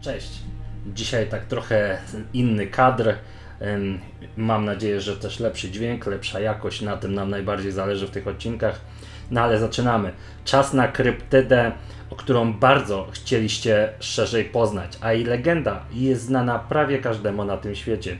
Cześć. Dzisiaj tak trochę inny kadr. Mam nadzieję, że też lepszy dźwięk, lepsza jakość. Na tym nam najbardziej zależy w tych odcinkach. No ale zaczynamy. Czas na kryptydę, o którą bardzo chcieliście szerzej poznać, a jej legenda jest znana prawie każdemu na tym świecie.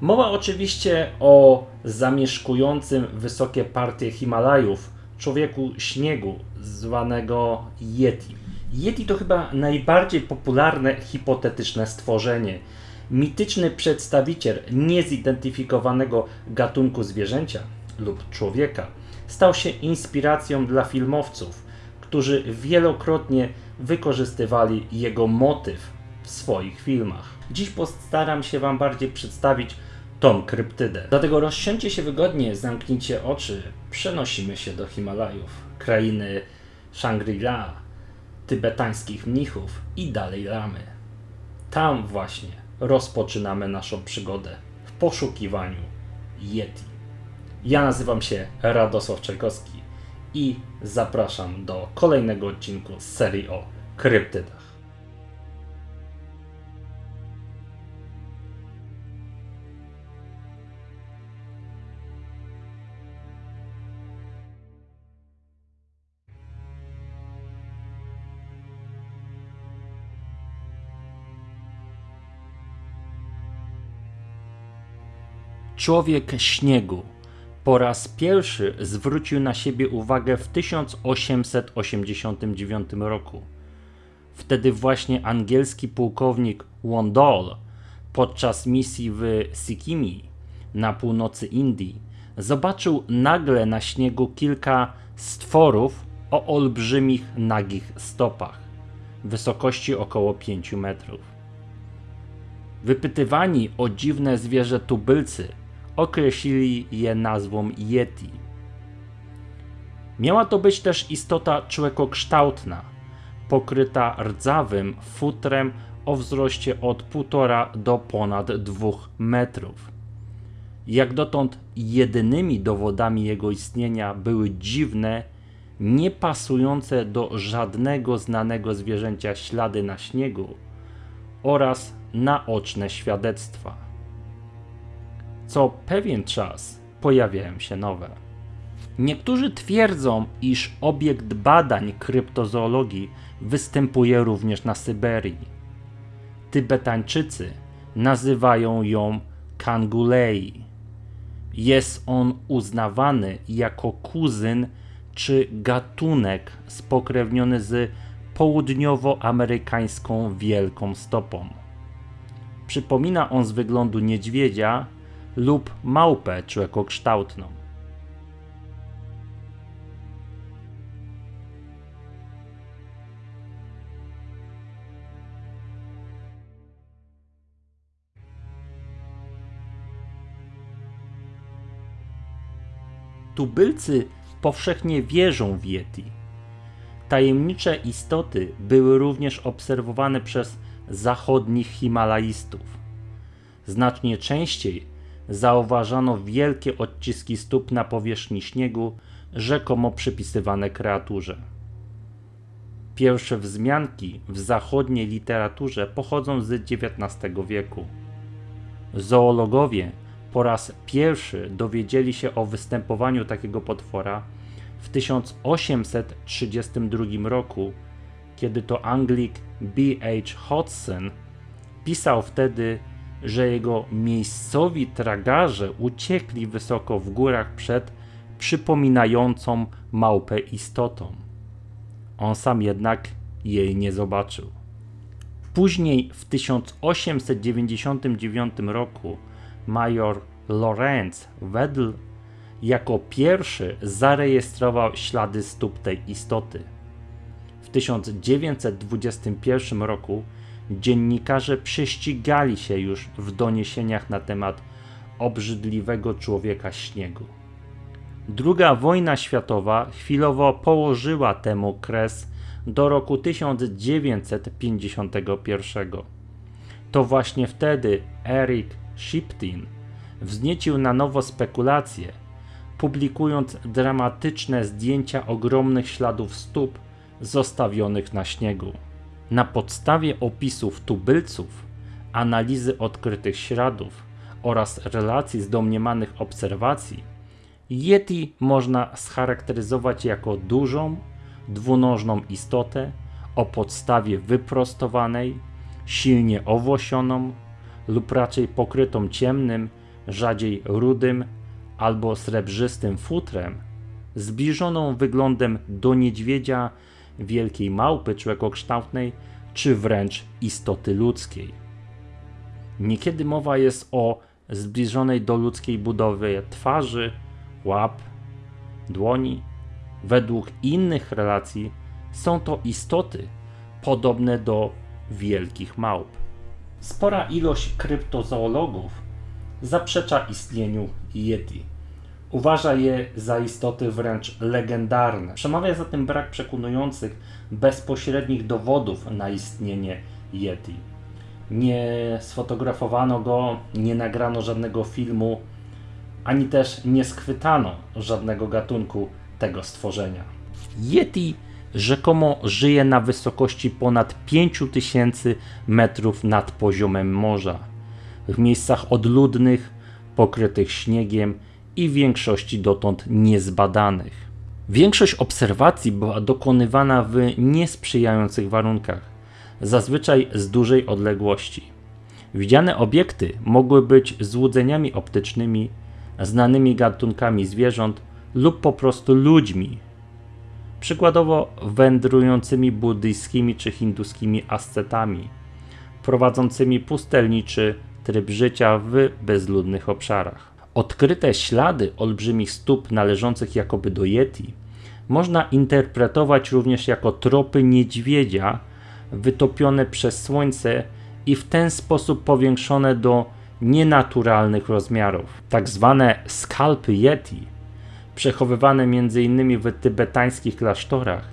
Mowa oczywiście o zamieszkującym wysokie partie Himalajów człowieku śniegu zwanego Yeti. Yeti to chyba najbardziej popularne hipotetyczne stworzenie. Mityczny przedstawiciel niezidentyfikowanego gatunku zwierzęcia lub człowieka stał się inspiracją dla filmowców, którzy wielokrotnie wykorzystywali jego motyw w swoich filmach. Dziś postaram się Wam bardziej przedstawić tą kryptydę. Dlatego rozsiądźcie się wygodnie, zamknijcie oczy, przenosimy się do Himalajów, krainy Shangri-La, tybetańskich mnichów i dalej lamy. Tam właśnie rozpoczynamy naszą przygodę w poszukiwaniu Yeti. Ja nazywam się Radosław Czajkowski i zapraszam do kolejnego odcinku z serii o kryptydach. Człowiek śniegu po raz pierwszy zwrócił na siebie uwagę w 1889 roku. Wtedy właśnie angielski pułkownik Wandol podczas misji w Sikimi na północy Indii zobaczył nagle na śniegu kilka stworów o olbrzymich nagich stopach, wysokości około 5 metrów. Wypytywani o dziwne zwierzę tubylcy określili je nazwą Yeti. Miała to być też istota człekokształtna, pokryta rdzawym futrem o wzroście od 1,5 do ponad 2 metrów. Jak dotąd jedynymi dowodami jego istnienia były dziwne, niepasujące do żadnego znanego zwierzęcia ślady na śniegu oraz naoczne świadectwa co pewien czas pojawiają się nowe. Niektórzy twierdzą, iż obiekt badań kryptozoologii występuje również na Syberii. Tybetańczycy nazywają ją Kangulei. Jest on uznawany jako kuzyn czy gatunek spokrewniony z południowoamerykańską wielką stopą. Przypomina on z wyglądu niedźwiedzia, lub małpę człekokształtną. Tubylcy powszechnie wierzą w Yeti. Tajemnicze istoty były również obserwowane przez zachodnich Himalajstów. Znacznie częściej zauważano wielkie odciski stóp na powierzchni śniegu, rzekomo przypisywane kreaturze. Pierwsze wzmianki w zachodniej literaturze pochodzą z XIX wieku. Zoologowie po raz pierwszy dowiedzieli się o występowaniu takiego potwora w 1832 roku, kiedy to Anglik B. H. Hodgson pisał wtedy że jego miejscowi tragarze uciekli wysoko w górach przed przypominającą małpę istotą. On sam jednak jej nie zobaczył. Później w 1899 roku major Lorenz Wedl jako pierwszy zarejestrował ślady stóp tej istoty. W 1921 roku dziennikarze prześcigali się już w doniesieniach na temat obrzydliwego człowieka śniegu. Druga wojna światowa chwilowo położyła temu kres do roku 1951. To właśnie wtedy Eric Shipton wzniecił na nowo spekulacje, publikując dramatyczne zdjęcia ogromnych śladów stóp zostawionych na śniegu. Na podstawie opisów tubylców, analizy odkrytych śladów oraz relacji z domniemanych obserwacji, Yeti można scharakteryzować jako dużą, dwunożną istotę o podstawie wyprostowanej, silnie owłosioną lub raczej pokrytą ciemnym, rzadziej rudym albo srebrzystym futrem, zbliżoną wyglądem do niedźwiedzia, wielkiej małpy człowiekokształtnej, czy wręcz istoty ludzkiej. Niekiedy mowa jest o zbliżonej do ludzkiej budowy twarzy, łap, dłoni. Według innych relacji są to istoty podobne do wielkich małp. Spora ilość kryptozoologów zaprzecza istnieniu Yeti. Uważa je za istoty wręcz legendarne. Przemawia za tym brak przekonujących, bezpośrednich dowodów na istnienie Yeti. Nie sfotografowano go, nie nagrano żadnego filmu, ani też nie schwytano żadnego gatunku tego stworzenia. Yeti rzekomo żyje na wysokości ponad 5000 metrów nad poziomem morza, w miejscach odludnych, pokrytych śniegiem i w większości dotąd niezbadanych. Większość obserwacji była dokonywana w niesprzyjających warunkach, zazwyczaj z dużej odległości. Widziane obiekty mogły być złudzeniami optycznymi, znanymi gatunkami zwierząt lub po prostu ludźmi, przykładowo wędrującymi buddyjskimi czy hinduskimi ascetami, prowadzącymi pustelniczy tryb życia w bezludnych obszarach. Odkryte ślady olbrzymich stóp należących jakoby do Yeti można interpretować również jako tropy niedźwiedzia wytopione przez słońce i w ten sposób powiększone do nienaturalnych rozmiarów. Tak zwane skalpy Yeti, przechowywane m.in. w tybetańskich klasztorach,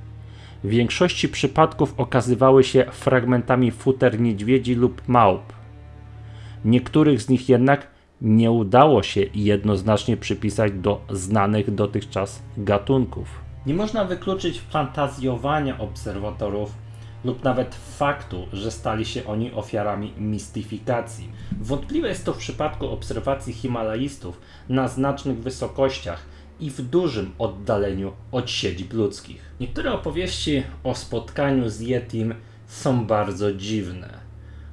w większości przypadków okazywały się fragmentami futer niedźwiedzi lub małp. Niektórych z nich jednak nie udało się jednoznacznie przypisać do znanych dotychczas gatunków. Nie można wykluczyć fantazjowania obserwatorów lub nawet faktu, że stali się oni ofiarami mistyfikacji. Wątpliwe jest to w przypadku obserwacji Himalajistów na znacznych wysokościach i w dużym oddaleniu od siedzib ludzkich. Niektóre opowieści o spotkaniu z Yetim są bardzo dziwne.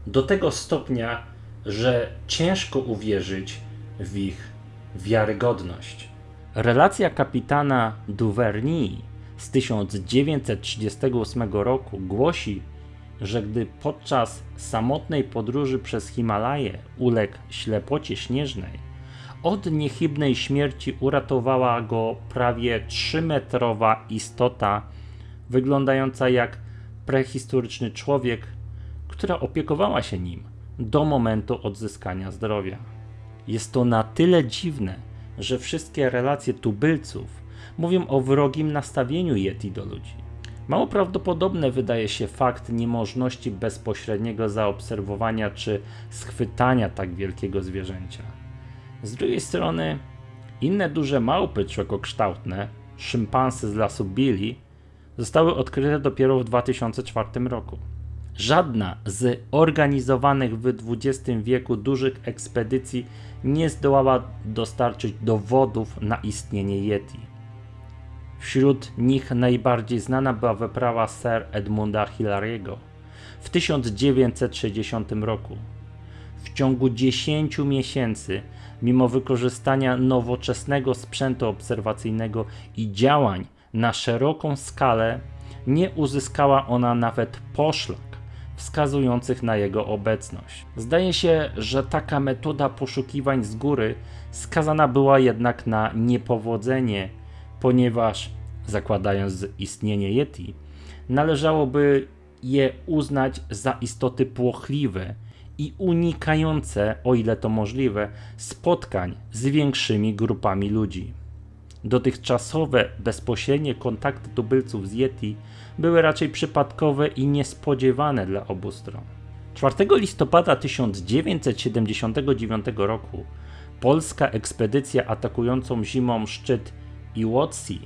Do tego stopnia, że ciężko uwierzyć w ich wiarygodność. Relacja kapitana Duvernay z 1938 roku głosi, że gdy podczas samotnej podróży przez Himalaje uległ ślepocie śnieżnej, od niechybnej śmierci uratowała go prawie 3-metrowa istota, wyglądająca jak prehistoryczny człowiek, która opiekowała się nim do momentu odzyskania zdrowia. Jest to na tyle dziwne, że wszystkie relacje tubylców mówią o wrogim nastawieniu Yeti do ludzi. Mało prawdopodobne wydaje się fakt niemożności bezpośredniego zaobserwowania czy schwytania tak wielkiego zwierzęcia. Z drugiej strony, inne duże małpy człowiekokształtne, szympansy z lasu Billy, zostały odkryte dopiero w 2004 roku. Żadna z organizowanych w XX wieku dużych ekspedycji nie zdołała dostarczyć dowodów na istnienie Yeti. Wśród nich najbardziej znana była wyprawa Sir Edmunda Hillary'ego w 1960 roku. W ciągu 10 miesięcy, mimo wykorzystania nowoczesnego sprzętu obserwacyjnego i działań na szeroką skalę, nie uzyskała ona nawet poszlak wskazujących na jego obecność. Zdaje się, że taka metoda poszukiwań z góry skazana była jednak na niepowodzenie, ponieważ, zakładając istnienie Yeti, należałoby je uznać za istoty płochliwe i unikające, o ile to możliwe, spotkań z większymi grupami ludzi. Dotychczasowe bezpośrednie kontakty tubylców z Yeti były raczej przypadkowe i niespodziewane dla obu stron. 4 listopada 1979 roku polska ekspedycja atakującą zimą szczyt Iwotsi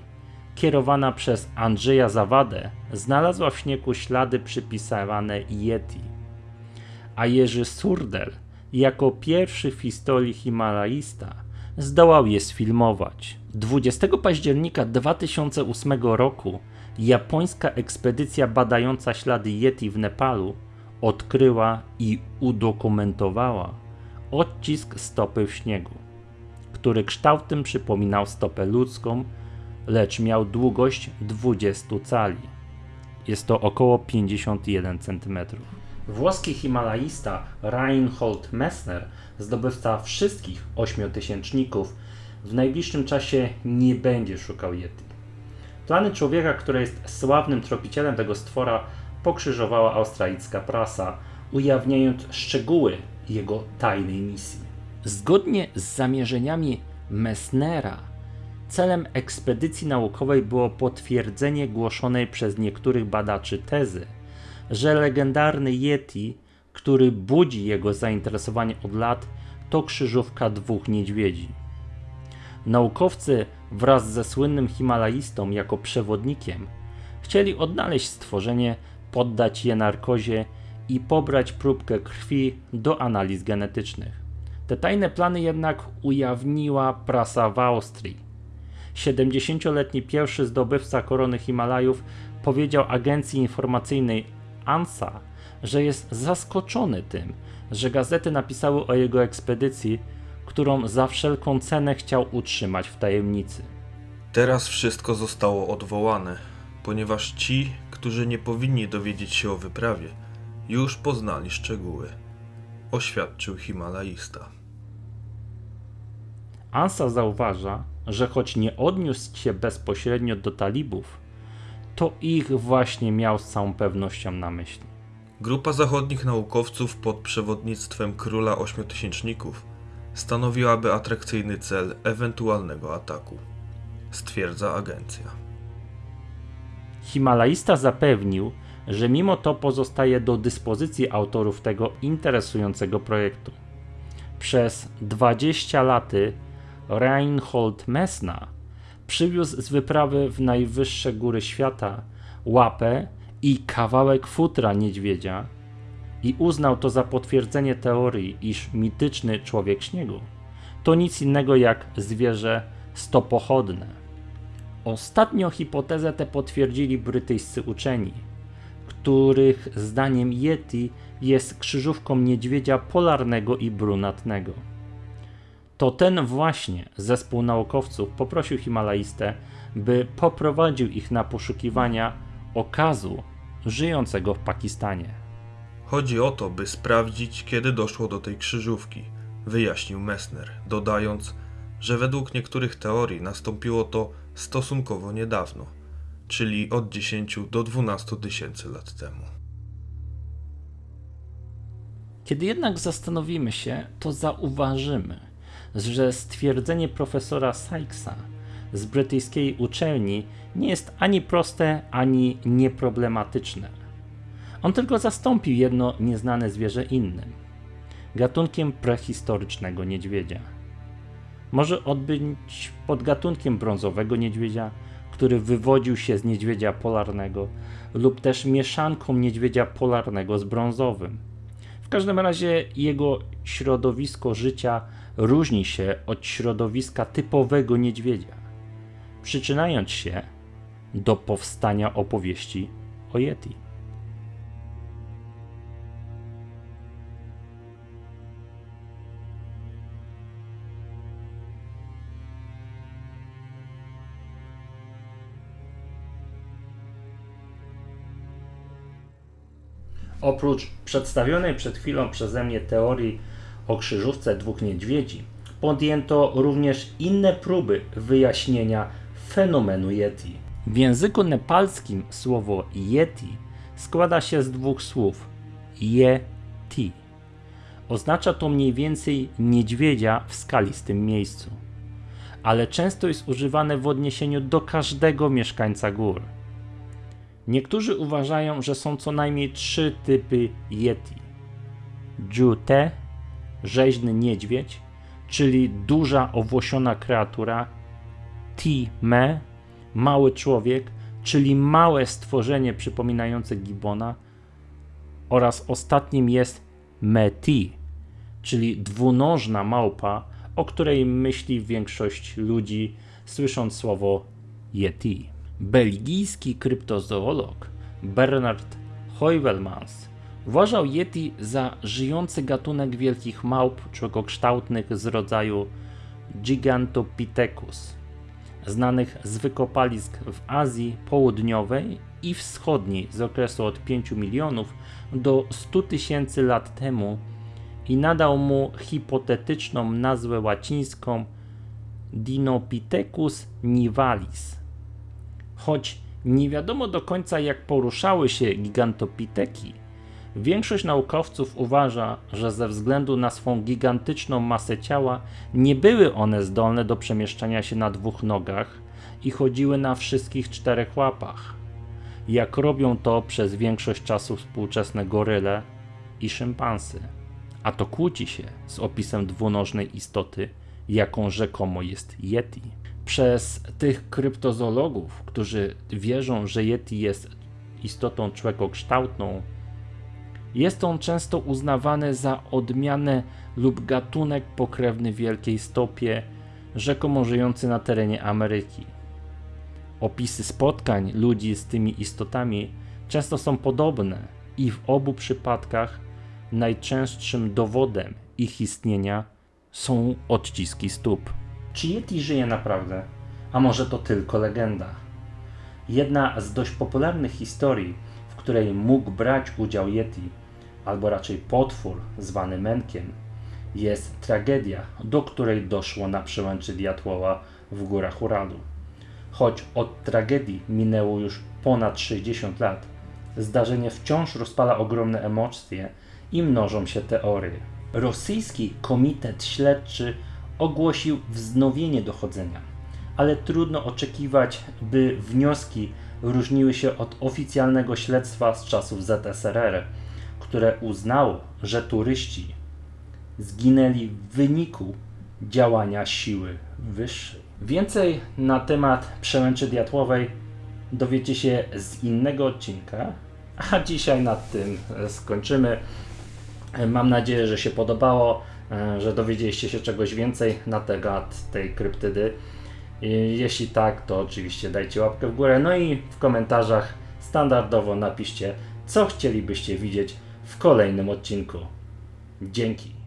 kierowana przez Andrzeja Zawadę, znalazła w śniegu ślady przypisywane Yeti. A Jerzy Surdel, jako pierwszy w historii Himalajista, zdołał je sfilmować. 20 października 2008 roku japońska ekspedycja badająca ślady Yeti w Nepalu odkryła i udokumentowała odcisk stopy w śniegu, który kształtem przypominał stopę ludzką, lecz miał długość 20 cali. Jest to około 51 cm. Włoski himalaista Reinhold Messner, zdobywca wszystkich ośmiotysięczników, w najbliższym czasie nie będzie szukał Yeti. Plany człowieka, który jest sławnym tropicielem tego stwora, pokrzyżowała australijska prasa, ujawniając szczegóły jego tajnej misji. Zgodnie z zamierzeniami Messnera, celem ekspedycji naukowej było potwierdzenie głoszonej przez niektórych badaczy tezy, że legendarny Yeti, który budzi jego zainteresowanie od lat, to krzyżówka dwóch niedźwiedzi. Naukowcy wraz ze słynnym Himalajistą jako przewodnikiem chcieli odnaleźć stworzenie, poddać je narkozie i pobrać próbkę krwi do analiz genetycznych. Te tajne plany jednak ujawniła prasa w Austrii. 70-letni pierwszy zdobywca korony Himalajów powiedział agencji informacyjnej ANSA, że jest zaskoczony tym, że gazety napisały o jego ekspedycji, którą za wszelką cenę chciał utrzymać w tajemnicy. Teraz wszystko zostało odwołane, ponieważ ci, którzy nie powinni dowiedzieć się o wyprawie, już poznali szczegóły, oświadczył Himalajista. Ansa zauważa, że choć nie odniósł się bezpośrednio do talibów, to ich właśnie miał z całą pewnością na myśli. Grupa zachodnich naukowców pod przewodnictwem króla ośmiotysięczników stanowiłaby atrakcyjny cel ewentualnego ataku, stwierdza agencja. Himalajista zapewnił, że mimo to pozostaje do dyspozycji autorów tego interesującego projektu. Przez 20 lat Reinhold Messner przywiózł z wyprawy w najwyższe góry świata łapę i kawałek futra niedźwiedzia i uznał to za potwierdzenie teorii, iż mityczny człowiek śniegu to nic innego jak zwierzę stopochodne. Ostatnio hipotezę tę potwierdzili brytyjscy uczeni, których zdaniem Yeti jest krzyżówką niedźwiedzia polarnego i brunatnego. To ten właśnie zespół naukowców poprosił Himalajstę, by poprowadził ich na poszukiwania okazu żyjącego w Pakistanie. Chodzi o to, by sprawdzić, kiedy doszło do tej krzyżówki, wyjaśnił Messner, dodając, że według niektórych teorii nastąpiło to stosunkowo niedawno, czyli od 10 do 12 tysięcy lat temu. Kiedy jednak zastanowimy się, to zauważymy, że stwierdzenie profesora Sykesa z brytyjskiej uczelni nie jest ani proste, ani nieproblematyczne. On tylko zastąpił jedno nieznane zwierzę innym gatunkiem prehistorycznego niedźwiedzia. Może odbyć pod gatunkiem brązowego niedźwiedzia, który wywodził się z niedźwiedzia polarnego, lub też mieszanką niedźwiedzia polarnego z brązowym. W każdym razie jego środowisko życia różni się od środowiska typowego niedźwiedzia, przyczynając się do powstania opowieści o Yeti. Oprócz przedstawionej przed chwilą przeze mnie teorii o krzyżówce dwóch niedźwiedzi, podjęto również inne próby wyjaśnienia fenomenu Yeti. W języku nepalskim słowo Yeti składa się z dwóch słów Yeti. Oznacza to mniej więcej niedźwiedzia w skalistym miejscu, ale często jest używane w odniesieniu do każdego mieszkańca gór. Niektórzy uważają, że są co najmniej trzy typy Yeti. Jute, rzeźny niedźwiedź, czyli duża owłosiona kreatura. Ti-me, mały człowiek, czyli małe stworzenie przypominające gibona, oraz ostatnim jest Meti, czyli dwunożna małpa, o której myśli większość ludzi, słysząc słowo Yeti. Belgijski kryptozoolog Bernard Heuvelmans uważał Yeti za żyjący gatunek wielkich małp człowiekokształtnych z rodzaju Gigantopithecus, znanych z wykopalisk w Azji Południowej i Wschodniej z okresu od 5 milionów do 100 tysięcy lat temu i nadał mu hipotetyczną nazwę łacińską Dinopithecus nivalis. Choć nie wiadomo do końca jak poruszały się gigantopiteki, większość naukowców uważa, że ze względu na swą gigantyczną masę ciała nie były one zdolne do przemieszczania się na dwóch nogach i chodziły na wszystkich czterech łapach, jak robią to przez większość czasu współczesne goryle i szympansy. A to kłóci się z opisem dwunożnej istoty, jaką rzekomo jest Yeti. Przez tych kryptozoologów, którzy wierzą, że Yeti jest istotą człowiekokształtną, jest on często uznawany za odmianę lub gatunek pokrewny wielkiej stopie, rzekomo żyjący na terenie Ameryki. Opisy spotkań ludzi z tymi istotami często są podobne i w obu przypadkach najczęstszym dowodem ich istnienia są odciski stóp. Czy Yeti żyje naprawdę? A może to tylko legenda? Jedna z dość popularnych historii, w której mógł brać udział Yeti, albo raczej potwór zwany Menkiem, jest tragedia, do której doszło na przełęczy Diatłowa w górach Uralu. Choć od tragedii minęło już ponad 60 lat, zdarzenie wciąż rozpala ogromne emocje i mnożą się teorie. Rosyjski Komitet Śledczy ogłosił wznowienie dochodzenia, ale trudno oczekiwać, by wnioski różniły się od oficjalnego śledztwa z czasów ZSRR, które uznało, że turyści zginęli w wyniku działania siły wyższej. Więcej na temat przełęczy diatłowej dowiecie się z innego odcinka, a dzisiaj nad tym skończymy. Mam nadzieję, że się podobało, że dowiedzieliście się czegoś więcej na temat tej kryptydy. Jeśli tak, to oczywiście dajcie łapkę w górę. No i w komentarzach standardowo napiszcie, co chcielibyście widzieć w kolejnym odcinku. Dzięki.